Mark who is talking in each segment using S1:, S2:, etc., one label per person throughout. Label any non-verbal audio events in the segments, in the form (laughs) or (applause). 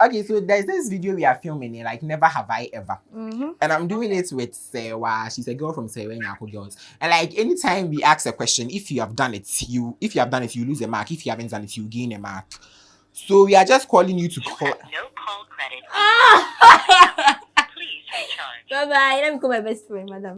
S1: Okay, so there's this video we are filming, like never have I ever,
S2: Mm-hmm.
S1: and I'm doing it with Sewa. She's a girl from Sewa Nyako Girls, and like anytime we ask a question, if you have done it, you if you have done it, you lose a mark. If you haven't done it, you gain a mark. So we are just calling you to
S3: You
S1: call.
S3: no call credit. (laughs) (laughs)
S2: Ah!
S3: Please recharge.
S2: bye bye. Let me call my best friend, madam.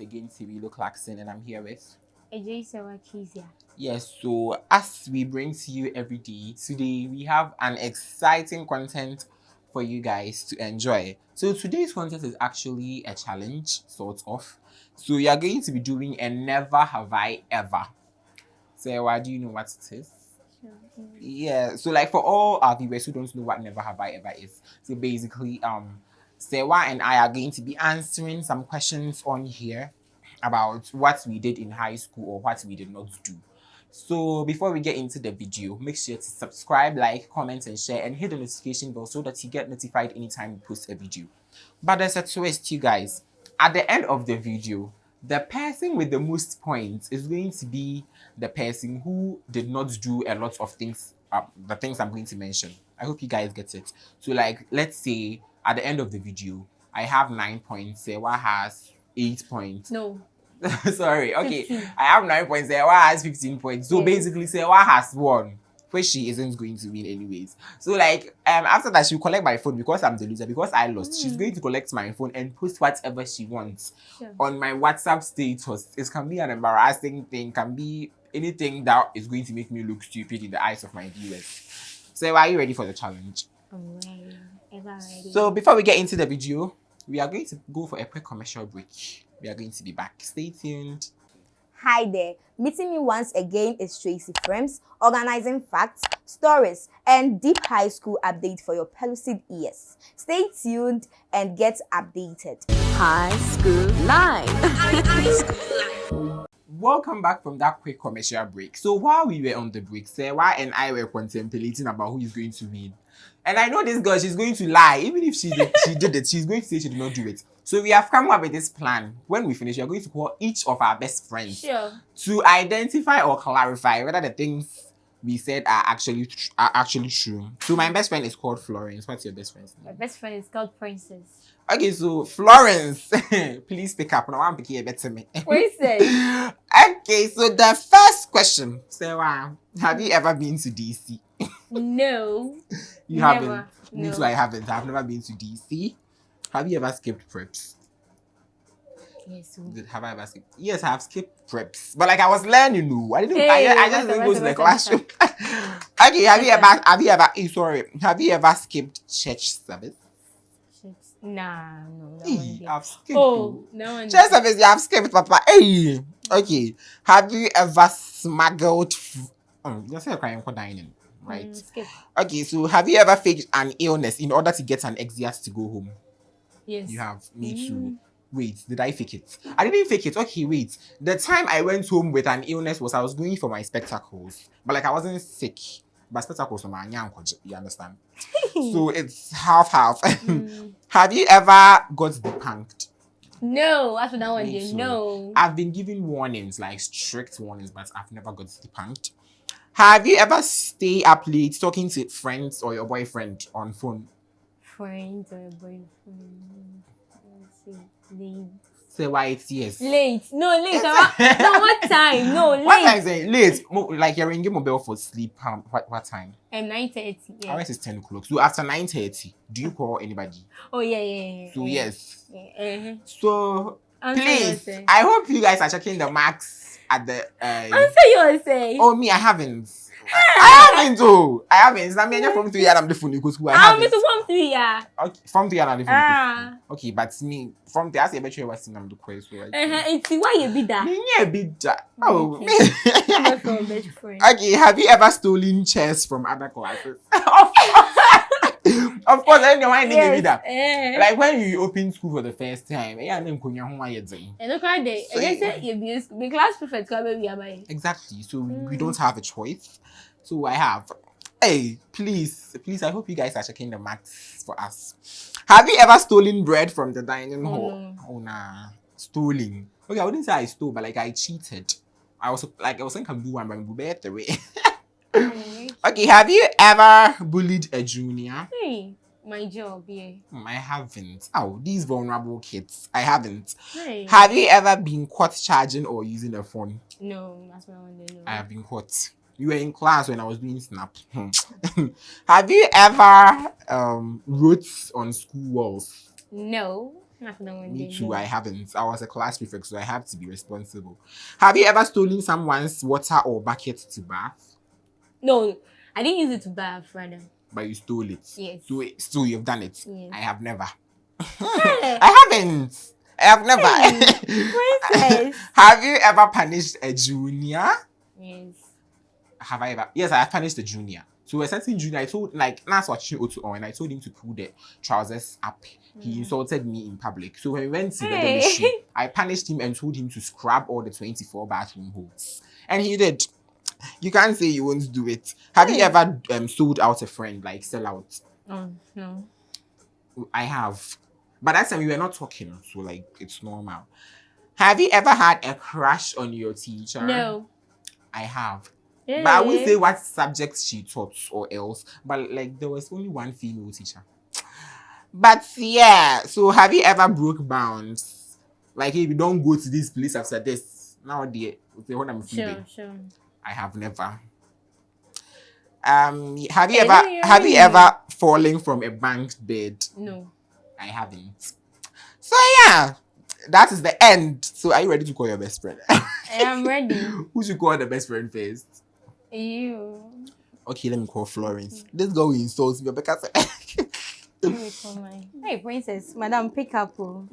S1: Again Cyrilo Clarkson, and I'm here with.
S2: AJ Sewa Kizia.
S1: Yes, so as we bring to you every day, today we have an exciting content for you guys to enjoy. So today's content is actually a challenge, sort of. So we are going to be doing a never have I ever. So why do you know what it is? Yeah, so like for all our viewers who don't know what never have I ever is, so basically, um, Sewa and I are going to be answering some questions on here about what we did in high school or what we did not do. So before we get into the video, make sure to subscribe, like, comment, and share, and hit the notification bell so that you get notified anytime we post a video. But there's a twist, you guys. At the end of the video, the person with the most points is going to be the person who did not do a lot of things, uh, the things I'm going to mention. I hope you guys get it. So, like, let's say at the end of the video, I have nine points, Sewa has eight points.
S2: No. (laughs)
S1: Sorry, okay.
S2: 15.
S1: I have nine points, Sewa has 15 points. So
S2: Yes.
S1: basically, Sewa has won. Which she isn't going to win anyways. So like um after that she'll collect my phone because I'm the loser, because I lost. She's
S2: Mm.
S1: going to collect my phone and post whatever she wants
S2: Sure.
S1: on my WhatsApp status. It can be an embarrassing thing, can be anything that is going to make me look stupid in the eyes of my viewers. So are you ready for the challenge?
S2: I'm ready. Ever ready.
S1: So before we get into the video, we are going to go for a quick commercial break. We are going to be back. Stay tuned.
S2: Hi there. Meeting me once again is Tracy Frames, organizing facts, stories, and deep high school update for your pellucid ears. Stay tuned and get updated.
S4: High School Live.
S1: Welcome back from that quick commercial break. So while we were on the break, Sarah and I were contemplating about who is going to win. And I know this girl, she's going to lie. Even if she did, she did it, she's going to say she did not do it. So we have come up with this plan. When we finish, we are going to call each of our best friends
S2: Sure.
S1: to identify or clarify whether the things we said are actually are actually true. So my best friend is called Florence. What's your best friend's name?
S2: My best friend is called Princess.
S1: Okay, so Florence, (laughs) please pick up. Now I'm picking a better me.
S2: Princess. (laughs)
S1: okay, so the first question, Sarah, have you ever been to DC?
S2: No.
S1: You
S2: Never.
S1: haven't. Me too, I haven't. I've never been to DC. Have you ever skipped preps?
S2: Yes.
S1: Did, have I ever skipped? Yes, I have skipped preps. But like I was learning, no. I didn't. I,
S2: Hey,
S1: I just
S2: what's
S1: didn't go to the classroom. (laughs) okay, have you ever? Have you ever? eh, Sorry, have you ever skipped church service?
S2: Nah, no. That
S1: Hey. I've skipped.
S2: Oh, no one.
S1: Church service, you have skipped, Papa. Hey, okay. Have you ever smuggled? F- oh, you're saying crying for dining, right?
S2: Mm.
S1: Okay, so have you ever faked an illness in order to get an exit to go home?
S2: Yes.
S1: You have. Me
S2: Mm.
S1: too. Wait, did I fake it? I didn't fake it. Okay, wait. The time I went home with an illness was I was going for my spectacles, but like I wasn't sick. But spectacles were my you understand? (laughs) so it's half half.
S2: Mm. (laughs)
S1: have you ever got depunked?
S2: No, after that one,
S1: too.
S2: no.
S1: I've been given warnings, like strict warnings, but I've never got depunked. Have you ever stay up late talking to friends or your boyfriend on phone?
S2: Friends or boyfriend. Late.
S1: Say why it's yes.
S2: Late. No, late. (laughs) no, what time? No, late.
S1: What time is it? Late. Like you're ringing mobile for sleep. Um, what, what time?
S2: Um, 9.30. Yeah.
S1: Ours is 10 o'clock. So after 9.30, do you call anybody?
S2: Oh, yeah, yeah, yeah.
S1: So
S2: yeah.
S1: yes.
S2: Yeah, uh-huh.
S1: So
S2: Answer
S1: please. I hope you guys are checking the marks at the. Uh,
S2: Answer yourself.
S1: oh, me, I haven't. I haven't, oh. I haven't. I mean, from three and I'm the phone because who I
S2: Ah,
S1: haven't.
S2: Mr. Form 3, yeah.
S1: Okay, from three and I'm the phone.
S2: Ah.
S1: Okay, but me, from the I say, bet you was in the quiz. So
S2: Uh-huh. It's why you be that.
S1: Me, yeah, be ja- Oh,
S2: Okay.
S1: me.
S2: Not from best friend. (laughs)
S1: Okay, have you ever stolen chairs from other classes? (laughs) of course, I don't know why I didn't give you that.
S2: Eh.
S1: Like when you open school for the first time, yeah, then kunya ho ayɛ dzen.
S2: And look at the,
S1: So-
S2: I say you be the class prefect come are by.
S1: Exactly. So we
S2: Mm.
S1: don't have a choice. So I have. Hey, please, please, I hope you guys are checking the marks for us. Have you ever stolen bread from the dining hall?
S2: Mm.
S1: Oh nah. Stolen. Okay, I wouldn't say I stole, but like I cheated. I was like I was saying can do one, but I'm better way. Okay, have you ever bullied a junior?
S5: Hey, my job, yeah.
S1: Hmm, I haven't. Oh, these vulnerable kids. I haven't.
S5: Hey.
S1: Have you ever been caught charging or using a phone?
S5: no, that's I want to.
S1: I have been caught. You were in class when I was doing snap. (laughs) have you ever um wrote on school walls?
S5: No, that's what I want
S1: Me too. I haven't. I was a class prefect, so I have to be responsible. Have you ever stolen someone's water or bucket to bath?
S5: No, I didn't use it to buy a rather.
S1: But you stole it.
S5: Yes.
S1: So, so you've done it.
S5: Yes.
S1: I have never. (laughs) I haven't. I have never.
S5: Princess. (laughs)
S1: have you ever punished a junior?
S5: yes.
S1: Have I ever? Yes, I have punished a junior. So a certain junior, I told like that's what you to on, and I told him to pull the trousers up. He insulted me in public. So when we went to the
S5: Mm. Hey.
S1: dormitory, (laughs) I punished him and told him to scrub all the 24 bathroom holes. And he did. You can't say you won't do it. Have you ever um, sold out a friend, like sell out?
S5: Oh, no.
S1: I have. But that time we were not talking, so like it's normal. Have you ever had a crush on your teacher?
S5: No.
S1: I have. But I won't say what subjects she taught or else. But like there was only one female teacher. But yeah, so have you ever broke bounds? Like if you don't go to this place after this, now the when I'm
S5: Sure, sure.
S1: I have never. Um, have you ever have you ever fallen from a banked bed?
S5: No.
S1: I haven't. So yeah, that is the end. So are you ready to call your best friend?
S5: I am (laughs) ready.
S1: Who should call the best friend first?
S5: you.
S1: Okay, let me call Florence. This girl will insult me because (laughs)
S5: Let me call my. Hey, princess, madam, pick up. Oh.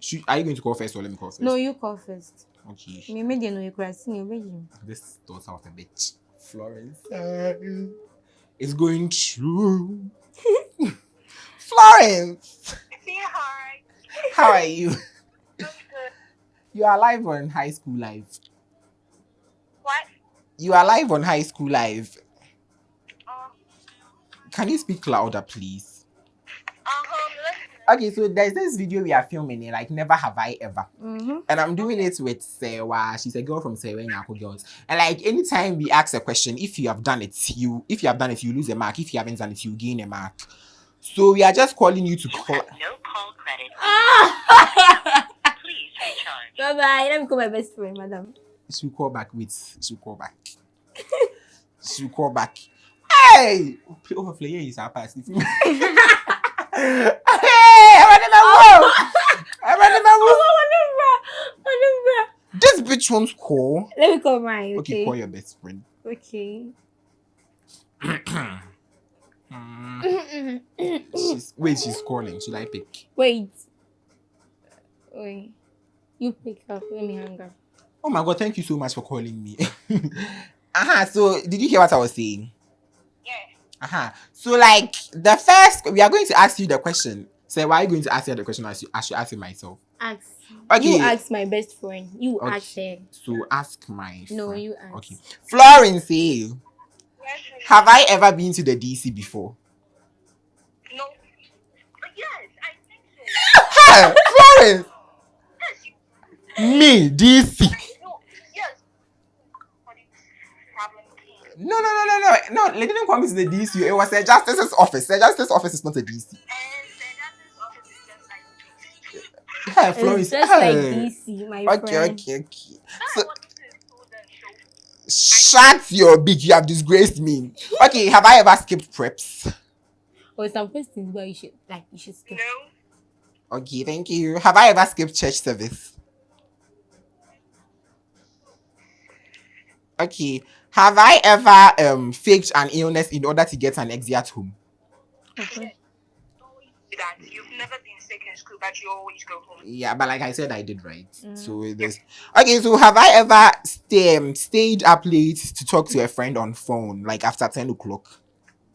S1: Should, are you going to call first or let me call first?
S5: No, you call first.
S1: Okay.
S5: Me made you know you cry. Sing you.
S1: This daughter of a bitch. Florence. It's going through. (laughs) Florence!
S3: Say hi.
S1: How are you? (laughs)
S3: I'm good.
S1: You are live on High School Live.
S3: What?
S1: You are live on High School Live.
S3: Uh,
S1: Can you speak louder, please?
S3: Listen.
S1: Okay, so there's this video we are filming, eh, like Never Have I Ever.
S5: Mm-hmm.
S1: And I'm doing it with Sewa. She's a girl from Sewa Nyako Girls. And like anytime we ask a question, if you have done it, you if you have done it, you lose a mark. If you haven't done it, you gain a mark. So we are just calling you to
S3: You
S1: call.
S3: have no call credit.
S5: Ah! (laughs)
S3: Please recharge.
S5: bye bye. Let me call my best friend, madam.
S1: She will call back. Wait, she will call back. (laughs) she will call back. Hey! Play is our pass. (laughs) Hey! Everybody my Everybody my
S5: Oh,
S1: This bitch wants call.
S5: Let me call mine.
S1: Okay,
S5: Okay.
S1: call your best friend.
S5: Okay.
S1: She's, wait, she's calling. Should I pick?
S5: Wait. Wait. You pick up. Let me hang up.
S1: Oh my god, thank you so much for calling me. (laughs) uh-huh. So did you hear what I was saying?
S3: Yeah.
S1: Uh-huh. So like the first we are going to ask you the question. So why are you going to ask her the question? I should, I should ask it myself.
S5: Ask.
S1: Okay.
S5: You ask my best friend. You
S1: Okay.
S5: ask her.
S1: So ask my
S5: No,
S1: friend.
S5: you ask.
S1: Okay. Florence, eh,
S3: Yes.
S1: have I ever been to the DC before?
S3: No. Yes, I think so.
S1: Hey, Florence!
S3: Yes.
S1: Me, DC.
S3: no. Yes. What is problem came?
S1: No, no, no, no, no. No, they didn't come to the DC. It was a justice's office. The justice's office is not a DC. Hey, Florence.
S5: It's just like. DC, my
S1: Okay,
S5: friend.
S1: okay, okay.
S3: I
S1: So,
S3: wanted to do the show.
S1: shut your beak. You have disgraced me. Okay, have I ever skipped preps?
S5: Or some questions where you should like you should skip.
S3: No.
S1: Okay, thank you. Have I ever skipped church service? Okay. Have I ever um faked an illness in order to get an exit at home?
S5: Okay.
S3: Always do that. You've never been sick in school, but you always go home.
S1: Yeah, but like I said, I did right.
S5: Mm.
S1: So this. Okay, so have I ever stay, um, stayed up late to talk to a friend on phone, like after ten o'clock?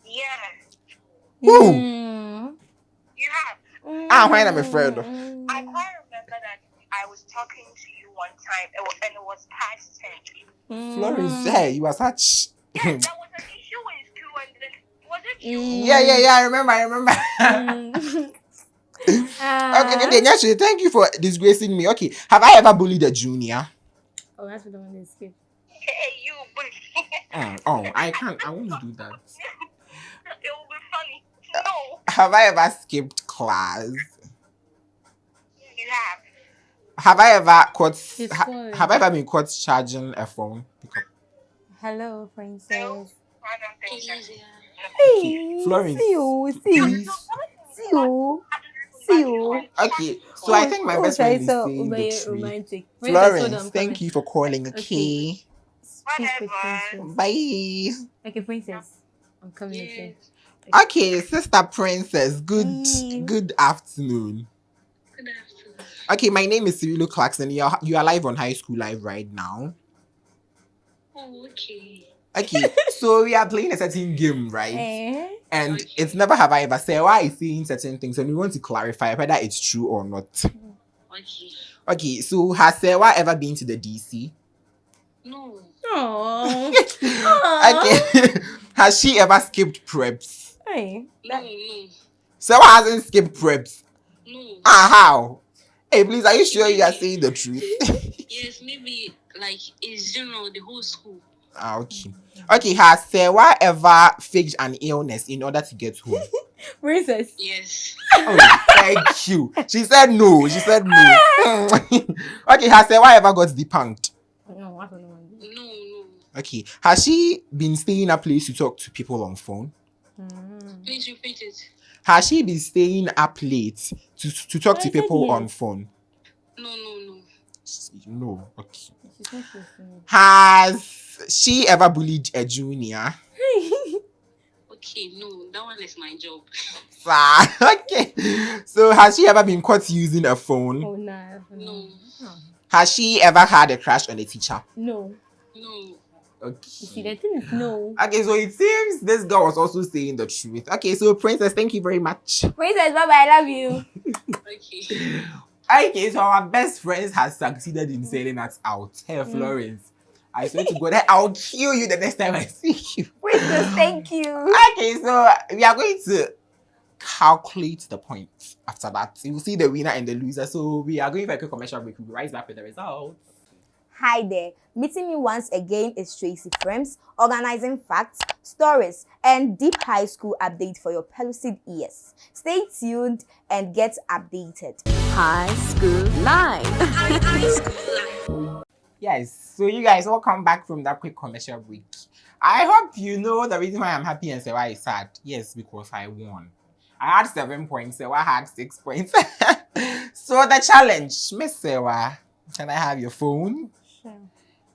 S3: Yeah.
S1: Who?
S5: Mm.
S3: You have.
S1: Ah, why am I afraid?
S3: I quite remember that I was talking to you one time, it was, and it was past ten.
S5: Mm.
S1: Florence, hey, you are such.
S3: Yes, there was an issue in school, and then was it you?
S5: Mm.
S1: yeah, yeah, yeah. I remember. I remember.
S5: Mm. (laughs) (laughs)
S1: Okay, okay, then actually, thank you for disgracing me. Okay, have I ever bullied a junior?
S5: Oh, that's what the one that skipped.
S3: Hey, you, but (laughs)
S1: Mm, oh, I can't. I won't do that.
S3: it will be funny. No,
S1: Have I ever skipped class?
S3: you have.
S1: Have I ever caught? Ha, have I ever been caught charging a phone? Because-
S5: Hello, princess.
S3: I don't think so.
S2: Hey,
S1: Florence,
S2: see you, see you, see you, see you.
S1: Okay, so I think my
S2: Oh,
S1: best
S2: sorry,
S1: friend is
S2: so
S1: saying the
S5: Very
S1: truth.
S5: romantic. Princess,
S1: Florence, thank you for calling. Okay,
S5: Speak
S3: Whatever.
S1: bye.
S5: Okay, princess. I'm coming. Okay.
S1: Okay, sister princess. Good,
S2: Mm.
S1: good afternoon.
S3: Good afternoon.
S1: Okay, my name is Cyrilo Clarkson. You are you are live on High School Live right now.
S3: Oh, okay.
S1: Okay, so we are playing a certain game, right?
S2: Eh?
S1: And it's never have I ever said why is saying certain things, and we want to clarify whether it's true or not.
S3: Okay.
S1: Okay, so has Sewa ever been to the DC?
S3: No.
S5: Oh. (laughs)
S1: Okay, (laughs) has she ever skipped preps?
S2: Hey,
S3: No, no.
S1: Sewa hasn't skipped preps.
S3: No.
S1: Ah, how? Hey, please, are you sure you are saying the truth? (laughs)
S3: Yes, maybe like in general, the whole school.
S1: Ah, okay. Okay, has Sewa ever faked an illness in order to get home? (laughs)
S5: princess.
S3: Yes.
S1: Oh, thank you. She said no. She said no. (laughs) okay, has Sewa ever got depunked?
S5: No, I don't know.
S3: No, no.
S1: Okay, has she been staying up late to talk to people on phone?
S5: Mm.
S3: Please repeat it.
S1: Has she been staying up late to, to talk
S5: I
S1: to people
S5: yes.
S1: on phone?
S3: No, no, no.
S1: No. Okay.
S5: She's not listening.
S1: Has she ever bullied a junior? (laughs)
S3: Okay, no. That one is my job.
S1: Ah, (laughs) okay. So has she ever been caught using a phone?
S5: Oh, nah.
S3: No.
S5: Oh.
S1: Has she ever had a crush on a teacher?
S5: No.
S3: No.
S5: You see,
S1: Okay.
S5: the thing is no.
S1: Okay, so it seems this girl was also saying the truth. Okay, so princess, thank you very much.
S2: princess, bye bye. I love you. (laughs)
S3: Okay.
S1: Okay, so our best friends has succeeded in mm. selling us out. Hey, Florence. I swear to God, I'll kill you the next time I (laughs) see you.
S2: Princess, thank you. (laughs)
S1: Okay, so we are going to calculate the points after that. You will see the winner and the loser. So we are going for a quick commercial break. We'll be right back with the results.
S2: Hi there. Meeting me once again is Tracy Frames, organizing facts, stories, and deep high school update for your pellucid ears. Stay tuned and get updated.
S4: High School Live. (laughs)
S1: Yes, so you guys welcome back from that quick commercial break. I hope you know the reason why I'm happy and Sewa is sad. Yes, because I won. I had seven points, Sewa had six points. (laughs) so the challenge, Miss Sewa, can I have your phone?
S5: Sure.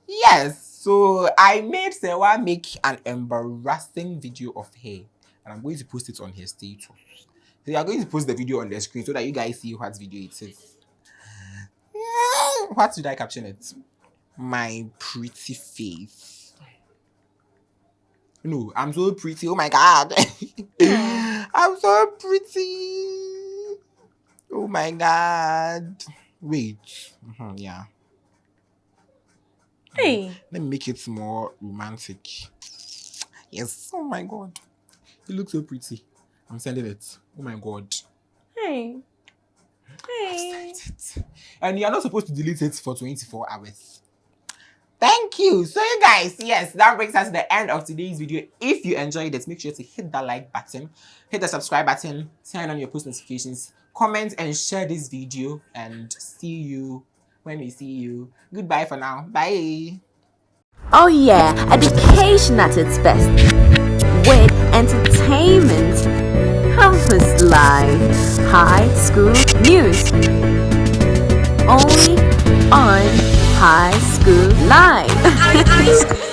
S1: Yes, so I made Sewa make an embarrassing video of her, and I'm going to post it on her status. So you are going to post the video on the screen so that you guys see what video it is. Yeah, What should I caption it? My pretty face. No, I'm so pretty. Oh my god. (laughs) I'm so pretty. Oh my god. Wait. Mhm, yeah.
S5: Hey.
S1: Let me make it more romantic. Yes. Oh my god. You look so pretty. I'm sending it. Oh my god.
S5: Hey. Hey.
S1: And you're not supposed to delete it for 24 hours. Thank you. So you guys, yes, that brings us to the end of today's video. If you enjoyed it, make sure to hit that like button, hit the subscribe button, turn on your post notifications, comment and share this video and see you when we see you. Goodbye for now. Bye.
S4: Oh yeah, education at its best. With entertainment. Campus Live. High School News. Only on High School Live. (laughs)